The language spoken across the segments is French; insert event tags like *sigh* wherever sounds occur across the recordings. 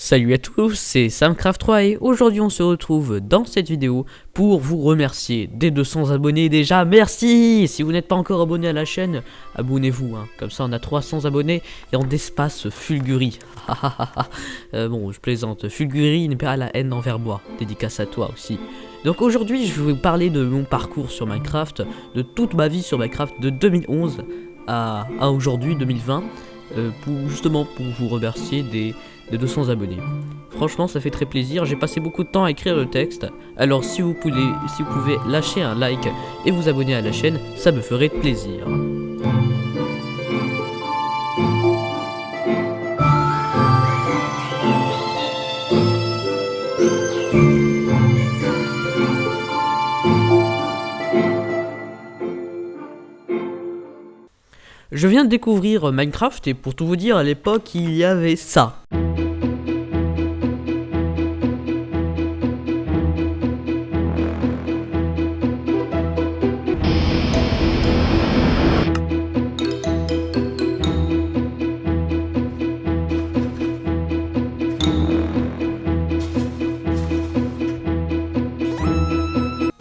Salut à tous, c'est Samcraft3 et aujourd'hui on se retrouve dans cette vidéo pour vous remercier des 200 abonnés déjà, merci Si vous n'êtes pas encore abonné à la chaîne, abonnez-vous, hein. comme ça on a 300 abonnés et en d'espace Fulguri. *laughs* euh, bon, je plaisante, Fulguri n'est pas la haine envers moi, dédicace à toi aussi. Donc aujourd'hui je vais vous parler de mon parcours sur Minecraft, de toute ma vie sur Minecraft de 2011 à, à aujourd'hui 2020, euh, justement pour vous remercier des de 200 abonnés. Franchement, ça fait très plaisir. J'ai passé beaucoup de temps à écrire le texte. Alors, si vous, pouvez, si vous pouvez lâcher un like et vous abonner à la chaîne, ça me ferait plaisir. Je viens de découvrir Minecraft et pour tout vous dire, à l'époque, il y avait ça.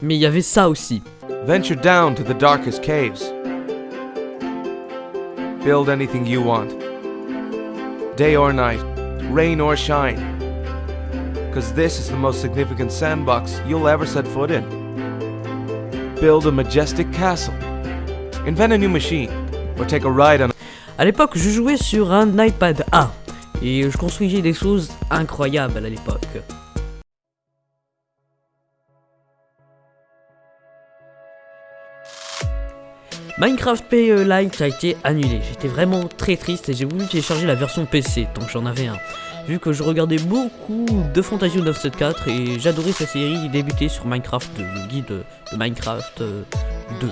Mais il y avait ça aussi. Venture down to the darkest caves. Build anything you want. Day or night, rain or shine. Because this is the most significant sandbox you'll ever set foot in. Build a majestic castle. Invent a new machine. Or take a ride on À l'époque, je jouais sur un iPad A. Et je construisais des choses incroyables à l'époque. Minecraft PE Lite a été annulé, j'étais vraiment très triste et j'ai voulu télécharger la version PC tant que j'en avais un. Vu que je regardais beaucoup de Fantasio 974 et j'adorais sa série débutait sur Minecraft, le guide de Minecraft 2. Euh,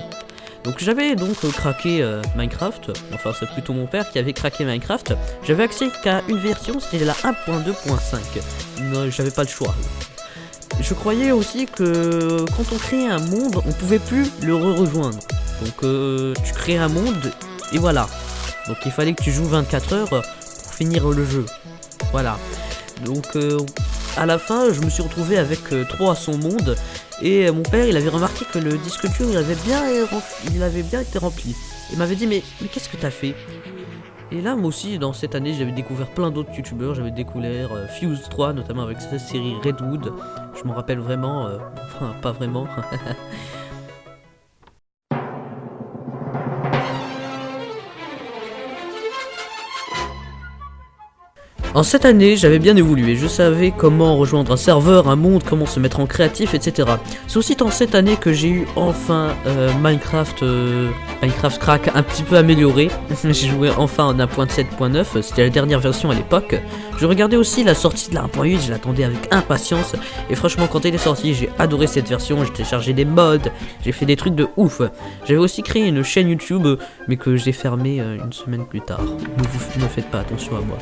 donc j'avais donc craqué euh, Minecraft, enfin c'est plutôt mon père qui avait craqué Minecraft. J'avais accès qu'à une version, c'était la 1.2.5. J'avais pas le choix. Je croyais aussi que quand on créait un monde, on pouvait plus le re-rejoindre. Donc euh, tu crées un monde et voilà. Donc il fallait que tu joues 24 heures pour finir le jeu. Voilà. Donc euh, à la fin je me suis retrouvé avec 3 euh, à son monde et mon père il avait remarqué que le disque dur il avait bien, il avait bien été rempli. Il m'avait dit mais, mais qu'est-ce que t'as fait? Et là, moi aussi, dans cette année, j'avais découvert plein d'autres youtubeurs. J'avais découvert Fuse 3, notamment avec sa série Redwood. Je m'en rappelle vraiment, *laughs* enfin, pas vraiment. *laughs* En cette année, j'avais bien évolué, je savais comment rejoindre un serveur, un monde, comment se mettre en créatif, etc. C'est aussi dans cette année que j'ai eu enfin euh, Minecraft, euh, Minecraft Crack un petit peu amélioré. j'ai joué enfin en 1.7.9, c'était la dernière version à l'époque. Je regardais aussi la sortie de la 1.8, je l'attendais avec impatience. Et franchement, quand elle est sortie, j'ai adoré cette version, j'ai téléchargé des mods, j'ai fait des trucs de ouf. J'avais aussi créé une chaîne YouTube, mais que j'ai fermée euh, une semaine plus tard. Ne, vous, ne faites pas attention à moi.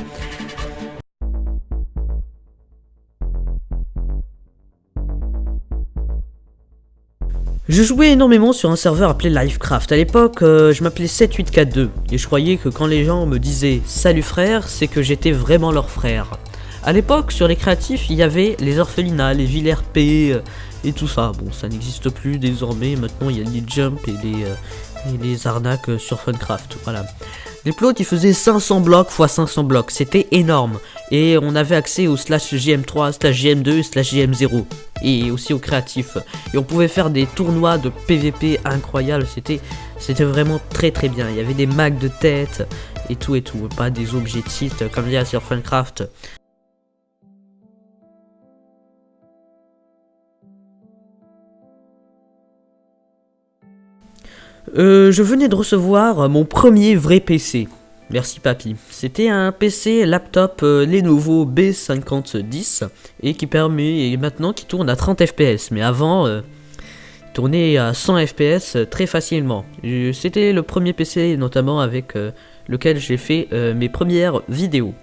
Je jouais énormément sur un serveur appelé Livecraft. À l'époque, euh, je m'appelais 7842 et je croyais que quand les gens me disaient « Salut frère », c'est que j'étais vraiment leur frère. À l'époque, sur les créatifs, il y avait les orphelinats, les villes RP euh, et tout ça. Bon, ça n'existe plus désormais. Maintenant, il y a les jumps euh, et les arnaques sur Funcraft. Voilà. Les plots, ils faisaient 500 blocs x 500 blocs. C'était énorme. Et on avait accès au slash JM3, slash JM2, slash JM0 et aussi au créatif. Et on pouvait faire des tournois de PVP incroyables, c'était vraiment très très bien. Il y avait des mags de tête et tout et tout, pas des objets comme il y a sur Funcraft. Euh, je venais de recevoir mon premier vrai PC. Merci papy. C'était un PC laptop euh, Lenovo B5010 et qui permet et maintenant qui tourne à 30 fps. Mais avant, euh, il tournait à 100 fps euh, très facilement. C'était le premier PC notamment avec lequel j'ai fait mes premières vidéos.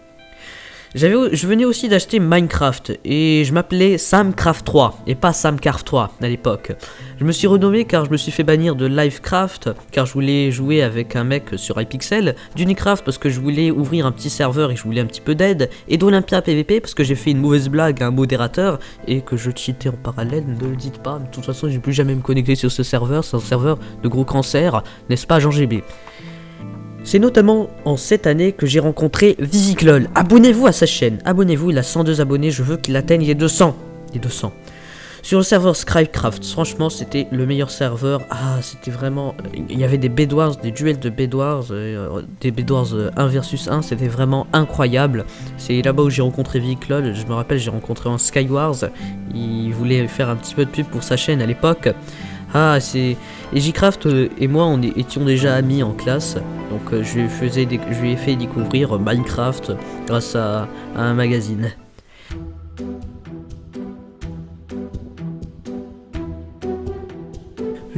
Je venais aussi d'acheter Minecraft et je m'appelais Samcraft 3 et pas Samcraft 3 à l'époque. Je me suis renommé car je me suis fait bannir de Livecraft car je voulais jouer avec un mec sur iPixel, d'Unicraft parce que je voulais ouvrir un petit serveur et je voulais un petit peu d'aide, et d'Olympia PVP parce que j'ai fait une mauvaise blague à un modérateur et que je cheatais en parallèle, ne le dites pas, de toute façon j'ai plus jamais me connecter sur ce serveur, c'est un serveur de gros cancer, n'est-ce pas Jean GB c'est notamment en cette année que j'ai rencontré Visiclol. Abonnez-vous à sa chaîne, abonnez-vous, il a 102 abonnés, je veux qu'il atteigne les 200. Les 200. Sur le serveur Scribecraft, franchement, c'était le meilleur serveur. Ah, c'était vraiment. Il y avait des Bedwars, des duels de Bedwars, euh, des Bedwars 1 euh, versus 1, c'était vraiment incroyable. C'est là-bas où j'ai rencontré Viclol. Je me rappelle, j'ai rencontré en Skywars. Il voulait faire un petit peu de pub pour sa chaîne à l'époque. Ah, c'est. Et euh, et moi, on étions déjà amis en classe. Donc, je, lui faisais ai fait découvrir Minecraft grâce à un magazine.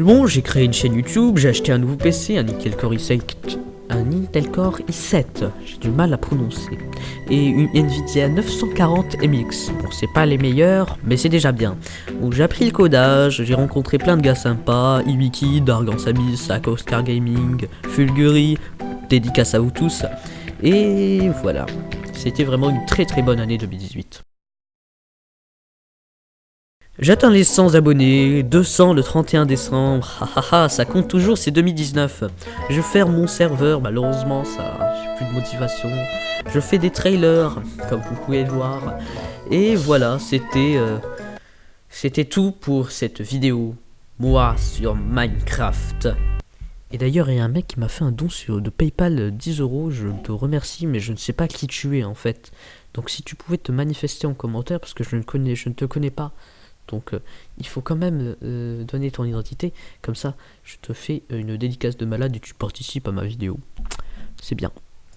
Bon, j'ai créé une chaîne YouTube, j'ai acheté un nouveau PC, un Intel Core i7, un Intel Core i7, j'ai du mal à prononcer, et une Nvidia 940 MX. Bon, c'est pas les meilleurs, mais c'est déjà bien. Bon, j'ai appris le codage, j'ai rencontré plein de gars sympas, Iwiki, Dargan Abyss, Oscar Gaming, Fulguri, dédicace à vous tous. Et voilà, c'était vraiment une très très bonne année 2018. J'atteins les 100 abonnés, 200 le 31 décembre, hahaha, ça compte toujours, c'est 2019. Je ferme mon serveur, malheureusement, ça, j'ai plus de motivation. Je fais des trailers, comme vous pouvez le voir. Et voilà, c'était euh, c'était tout pour cette vidéo, moi, sur Minecraft. Et d'ailleurs, il y a un mec qui m'a fait un don sur, de Paypal 10 euros, je te remercie, mais je ne sais pas qui tu es en fait. Donc si tu pouvais te manifester en commentaire, parce que je ne, connais, je ne te connais pas, donc euh, il faut quand même euh, donner ton identité, comme ça je te fais une dédicace de malade et tu participes à ma vidéo. C'est bien.